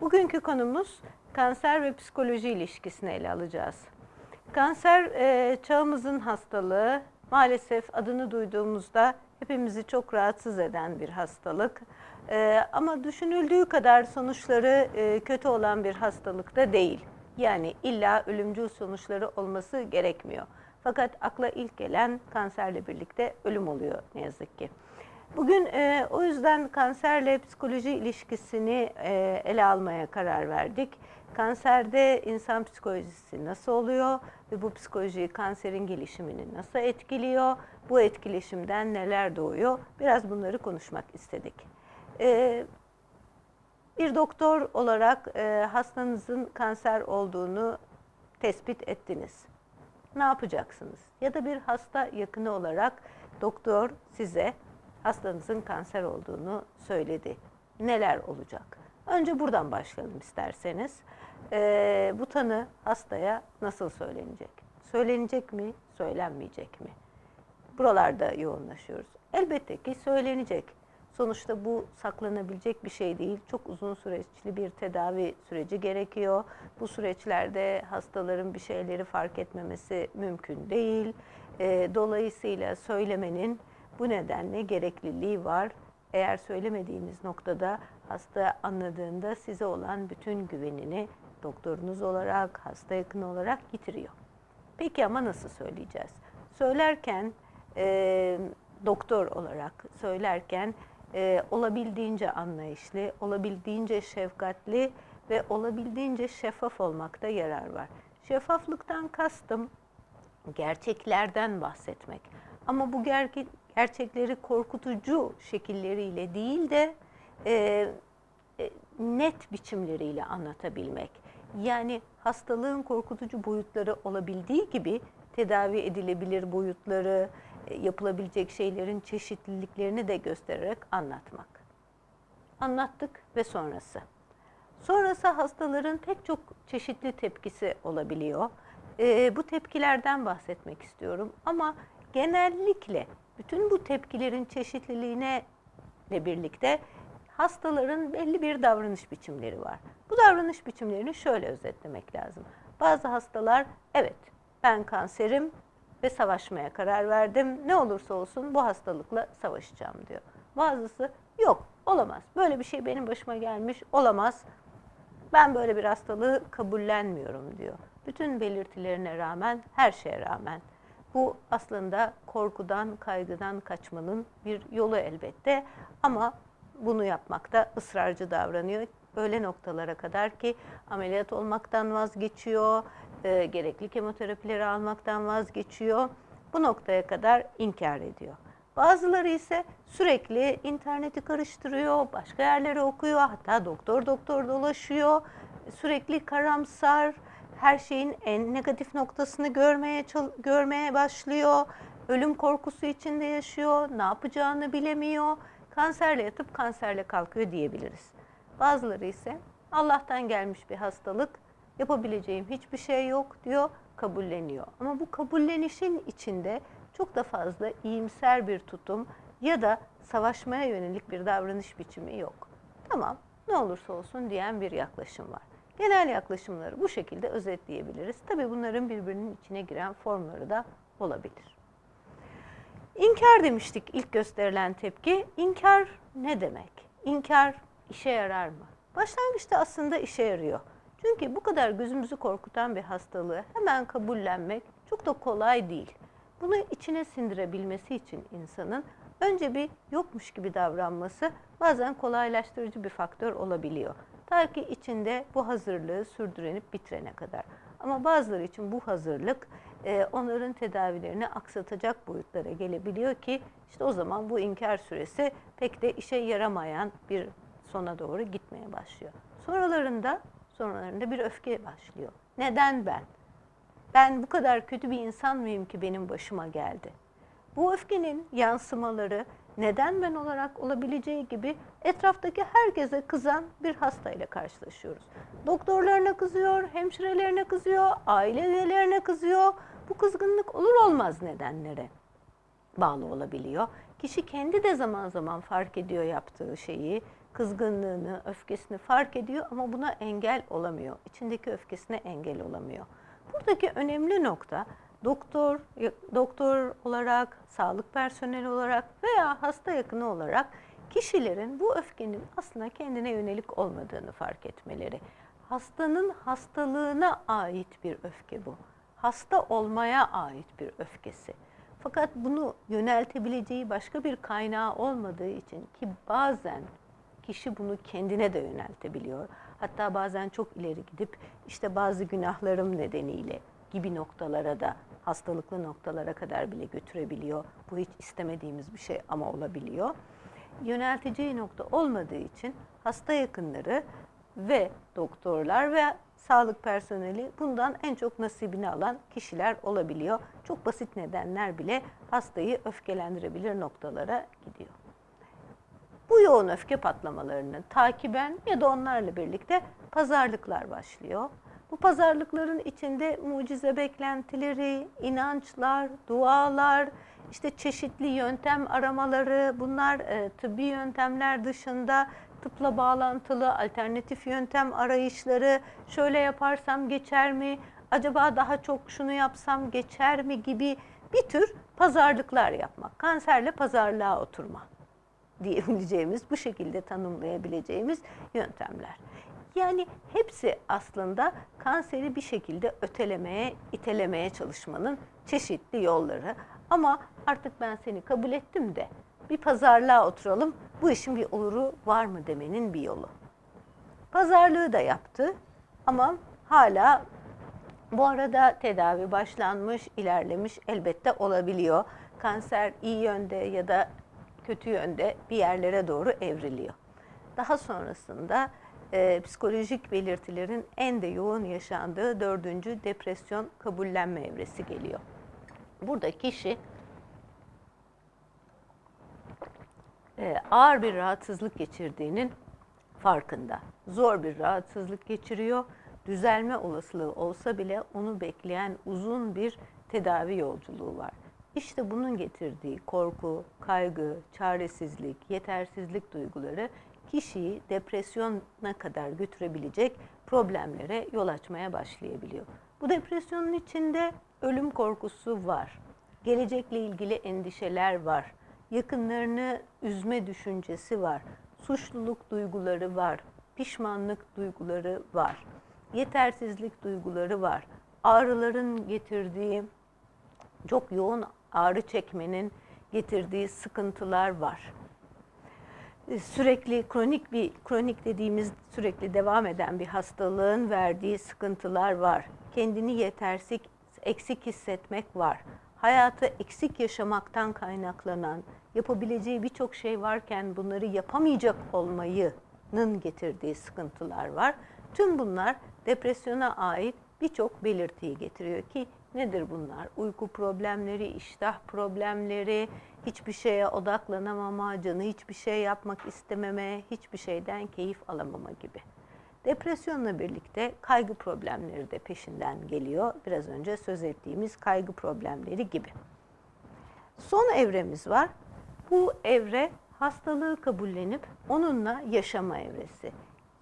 Bugünkü konumuz kanser ve psikoloji ilişkisini ele alacağız. Kanser e, çağımızın hastalığı. Maalesef adını duyduğumuzda hepimizi çok rahatsız eden bir hastalık. E, ama düşünüldüğü kadar sonuçları e, kötü olan bir hastalık da değil. Yani illa ölümcül sonuçları olması gerekmiyor. Fakat akla ilk gelen kanserle birlikte ölüm oluyor ne yazık ki. Bugün e, o yüzden kanserle psikoloji ilişkisini e, ele almaya karar verdik. Kanserde insan psikolojisi nasıl oluyor ve bu psikoloji kanserin gelişimini nasıl etkiliyor? Bu etkileşimden neler doğuyor? Biraz bunları konuşmak istedik. E, bir doktor olarak e, hastanızın kanser olduğunu tespit ettiniz. Ne yapacaksınız? Ya da bir hasta yakını olarak doktor size hastanızın kanser olduğunu söyledi. Neler olacak? Önce buradan başlayalım isterseniz. Ee, bu tanı hastaya nasıl söylenecek? Söylenecek mi, söylenmeyecek mi? Buralarda yoğunlaşıyoruz. Elbette ki söylenecek. Sonuçta bu saklanabilecek bir şey değil. Çok uzun süreçli bir tedavi süreci gerekiyor. Bu süreçlerde hastaların bir şeyleri fark etmemesi mümkün değil. Ee, dolayısıyla söylemenin bu nedenle gerekliliği var. Eğer söylemediğiniz noktada hasta anladığında size olan bütün güvenini doktorunuz olarak, hasta yakını olarak yitiriyor. Peki ama nasıl söyleyeceğiz? Söylerken e, doktor olarak söylerken e, olabildiğince anlayışlı, olabildiğince şefkatli ve olabildiğince şeffaf olmakta yarar var. Şeffaflıktan kastım gerçeklerden bahsetmek. Ama bu gerçek, gerçekleri korkutucu şekilleriyle değil de e, e, net biçimleriyle anlatabilmek. Yani hastalığın korkutucu boyutları olabildiği gibi tedavi edilebilir boyutları, e, yapılabilecek şeylerin çeşitliliklerini de göstererek anlatmak. Anlattık ve sonrası. Sonrası hastaların pek çok çeşitli tepkisi olabiliyor. E, bu tepkilerden bahsetmek istiyorum ama genellikle bütün bu tepkilerin çeşitliliğine ile birlikte hastaların belli bir davranış biçimleri var. Bu davranış biçimlerini şöyle özetlemek lazım. Bazı hastalar evet ben kanserim ve savaşmaya karar verdim. Ne olursa olsun bu hastalıkla savaşacağım diyor. Bazısı yok olamaz. Böyle bir şey benim başıma gelmiş olamaz. Ben böyle bir hastalığı kabullenmiyorum diyor. Bütün belirtilerine rağmen, her şeye rağmen bu aslında korkudan, kaygıdan kaçmanın bir yolu elbette ama bunu yapmakta ısrarcı davranıyor. Öyle noktalara kadar ki ameliyat olmaktan vazgeçiyor, e, gerekli kemoterapileri almaktan vazgeçiyor. Bu noktaya kadar inkar ediyor. Bazıları ise sürekli interneti karıştırıyor, başka yerleri okuyor, hatta doktor doktor dolaşıyor, sürekli karamsar, her şeyin en negatif noktasını görmeye görmeye başlıyor. Ölüm korkusu içinde yaşıyor, ne yapacağını bilemiyor. Kanserle yatıp kanserle kalkıyor diyebiliriz. Bazıları ise Allah'tan gelmiş bir hastalık, yapabileceğim hiçbir şey yok diyor, kabulleniyor. Ama bu kabullenişin içinde çok da fazla iyimser bir tutum ya da savaşmaya yönelik bir davranış biçimi yok. Tamam, ne olursa olsun diyen bir yaklaşım var. Genel yaklaşımları bu şekilde özetleyebiliriz. Tabii bunların birbirinin içine giren formları da olabilir. İnkar demiştik ilk gösterilen tepki. İnkar ne demek? İnkar işe yarar mı? Başlangıçta aslında işe yarıyor. Çünkü bu kadar gözümüzü korkutan bir hastalığı hemen kabullenmek çok da kolay değil. Bunu içine sindirebilmesi için insanın önce bir yokmuş gibi davranması bazen kolaylaştırıcı bir faktör olabiliyor. Ta ki içinde bu hazırlığı sürdürenip bitirene kadar. Ama bazıları için bu hazırlık e, onların tedavilerini aksatacak boyutlara gelebiliyor ki işte o zaman bu inkar süresi pek de işe yaramayan bir sona doğru gitmeye başlıyor. Sonralarında sonralarında bir öfke başlıyor. Neden ben? Ben bu kadar kötü bir insan mıyım ki benim başıma geldi? Bu öfkenin yansımaları neden ben olarak olabileceği gibi etraftaki herkese kızan bir hastayla karşılaşıyoruz. Doktorlarına kızıyor, hemşirelerine kızıyor, aile üyelerine kızıyor. Bu kızgınlık olur olmaz nedenlere bağlı olabiliyor. Kişi kendi de zaman zaman fark ediyor yaptığı şeyi. kızgınlığını, öfkesini fark ediyor ama buna engel olamıyor. İçindeki öfkesine engel olamıyor. Buradaki önemli nokta doktor, doktor olarak, sağlık personeli olarak veya hasta yakını olarak kişilerin bu öfkenin aslında kendine yönelik olmadığını fark etmeleri. Hastanın hastalığına ait bir öfke bu. Hasta olmaya ait bir öfkesi. Fakat bunu yöneltebileceği başka bir kaynağı olmadığı için ki bazen kişi bunu kendine de yöneltebiliyor. Hatta bazen çok ileri gidip işte bazı günahlarım nedeniyle gibi noktalara da hastalıklı noktalara kadar bile götürebiliyor. Bu hiç istemediğimiz bir şey ama olabiliyor. Yönelteceği nokta olmadığı için hasta yakınları ve doktorlar ve sağlık personeli bundan en çok nasibini alan kişiler olabiliyor. Çok basit nedenler bile hastayı öfkelendirebilir noktalara gidiyor. Bu yoğun öfke patlamalarını takiben ya da onlarla birlikte pazarlıklar başlıyor. Bu pazarlıkların içinde mucize beklentileri, inançlar, dualar, işte çeşitli yöntem aramaları, bunlar e, tıbbi yöntemler dışında tıpla bağlantılı alternatif yöntem arayışları, şöyle yaparsam geçer mi, acaba daha çok şunu yapsam geçer mi gibi bir tür pazarlıklar yapmak. Kanserle pazarlığa oturma diyebileceğimiz, bu şekilde tanımlayabileceğimiz yöntemler. Yani hepsi aslında kanseri bir şekilde ötelemeye, itelemeye çalışmanın çeşitli yolları. Ama artık ben seni kabul ettim de bir pazarlığa oturalım, bu işin bir oluru var mı demenin bir yolu. Pazarlığı da yaptı ama hala bu arada tedavi başlanmış, ilerlemiş elbette olabiliyor. Kanser iyi yönde ya da kötü yönde bir yerlere doğru evriliyor. Daha sonrasında e, psikolojik belirtilerin en de yoğun yaşandığı dördüncü depresyon kabullenme evresi geliyor. Burada kişi e, ağır bir rahatsızlık geçirdiğinin farkında. Zor bir rahatsızlık geçiriyor. Düzelme olasılığı olsa bile onu bekleyen uzun bir tedavi yolculuğu var. İşte bunun getirdiği korku, kaygı, çaresizlik, yetersizlik duyguları kişiyi depresyona kadar götürebilecek problemlere yol açmaya başlayabiliyor. Bu depresyonun içinde ölüm korkusu var. Gelecekle ilgili endişeler var. Yakınlarını üzme düşüncesi var. Suçluluk duyguları var. Pişmanlık duyguları var. Yetersizlik duyguları var. Ağrıların getirdiği çok yoğun ağrı çekmenin getirdiği sıkıntılar var. E, sürekli kronik bir kronik dediğimiz sürekli devam eden bir hastalığın verdiği sıkıntılar var. Kendini yetersiz, eksik hissetmek var. Hayatı eksik yaşamaktan kaynaklanan, yapabileceği birçok şey varken bunları yapamayacak olmayının getirdiği sıkıntılar var. Tüm bunlar depresyona ait birçok belirtiyi getiriyor ki nedir bunlar? Uyku problemleri, iştah problemleri, hiçbir şeye odaklanamama, canı hiçbir şey yapmak istememe, hiçbir şeyden keyif alamama gibi. Depresyonla birlikte kaygı problemleri de peşinden geliyor. Biraz önce söz ettiğimiz kaygı problemleri gibi. Son evremiz var. Bu evre hastalığı kabullenip onunla yaşama evresi.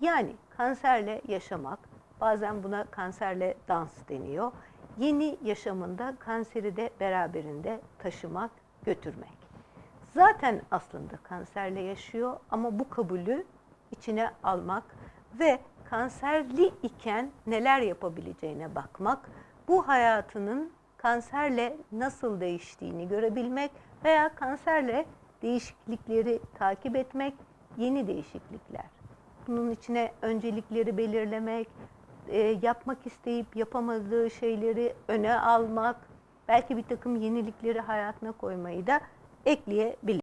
Yani kanserle yaşamak, bazen buna kanserle dans deniyor. Yeni yaşamında kanseri de beraberinde taşımak, götürmek. Zaten aslında kanserle yaşıyor ama bu kabulü içine almak ve kanserli iken neler yapabileceğine bakmak, bu hayatının kanserle nasıl değiştiğini görebilmek veya kanserle değişiklikleri takip etmek, yeni değişiklikler. Bunun içine öncelikleri belirlemek, e, yapmak isteyip yapamadığı şeyleri öne almak, belki bir takım yenilikleri hayatına koymayı da ekleyebilir.